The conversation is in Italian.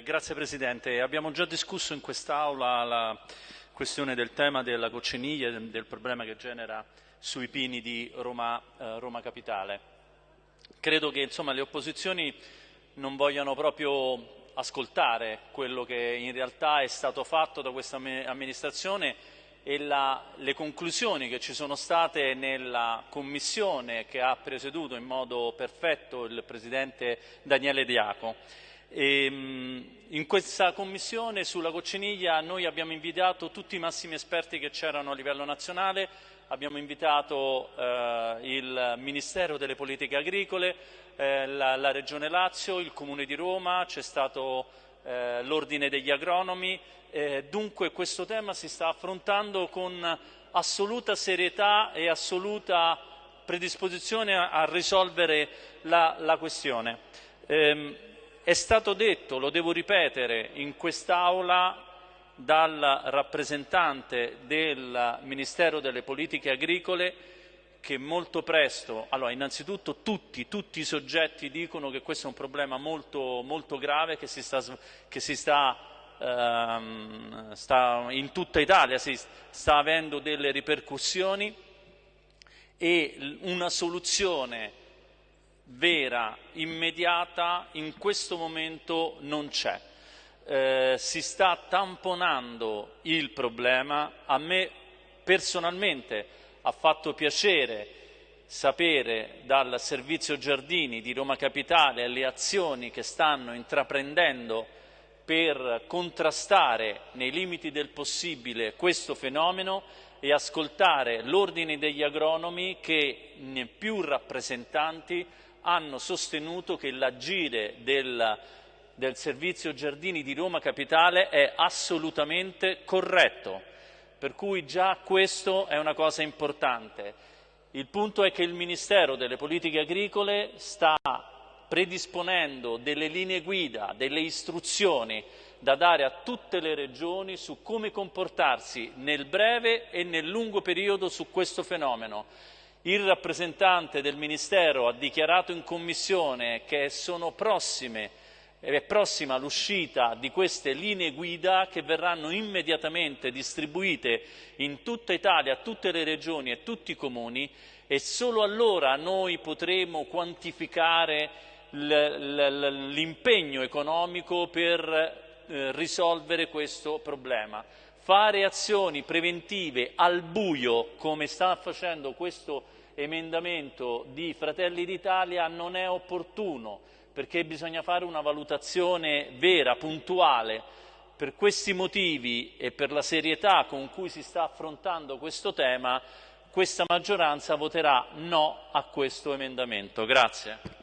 Eh, grazie Presidente. Abbiamo già discusso in quest'Aula la questione del tema della cocciniglia e del problema che genera sui pini di Roma, eh, Roma Capitale. Credo che insomma, le opposizioni non vogliano proprio ascoltare quello che in realtà è stato fatto da questa amministrazione e la, le conclusioni che ci sono state nella commissione che ha presieduto in modo perfetto il Presidente Daniele Diaco. E, ehm, in questa commissione sulla cocciniglia noi abbiamo invitato tutti i massimi esperti che c'erano a livello nazionale, abbiamo invitato eh, il Ministero delle Politiche Agricole, eh, la, la, Regione Lazio, il Comune di Roma, c'è stato eh, l'Ordine degli Agronomi, eh, dunque questo tema si sta affrontando con assoluta serietà e assoluta predisposizione a, a risolvere la, la questione. Ehm, è stato detto, lo devo ripetere, in quest'Aula dal rappresentante del Ministero delle Politiche Agricole che molto presto, allora innanzitutto tutti, tutti, i soggetti dicono che questo è un problema molto, molto grave che si sta, che si sta, ehm, sta in tutta Italia, si sta avendo delle ripercussioni e una soluzione vera, immediata, in questo momento non c'è. Eh, si sta tamponando il problema, a me personalmente ha fatto piacere sapere dal Servizio Giardini di Roma Capitale le azioni che stanno intraprendendo per contrastare nei limiti del possibile questo fenomeno e ascoltare l'ordine degli agronomi che più rappresentanti hanno sostenuto che l'agire del, del Servizio Giardini di Roma Capitale è assolutamente corretto, per cui già questo è una cosa importante. Il punto è che il Ministero delle Politiche Agricole sta predisponendo delle linee guida, delle istruzioni da dare a tutte le regioni su come comportarsi nel breve e nel lungo periodo su questo fenomeno il rappresentante del Ministero ha dichiarato in Commissione che sono prossime, è prossima l'uscita di queste linee guida che verranno immediatamente distribuite in tutta Italia, a tutte le regioni e tutti i comuni e solo allora noi potremo quantificare l'impegno economico per eh, risolvere questo problema fare azioni preventive al buio, come sta facendo questo emendamento di Fratelli d'Italia, non è opportuno, perché bisogna fare una valutazione vera, puntuale. Per questi motivi e per la serietà con cui si sta affrontando questo tema, questa maggioranza voterà no a questo emendamento. Grazie.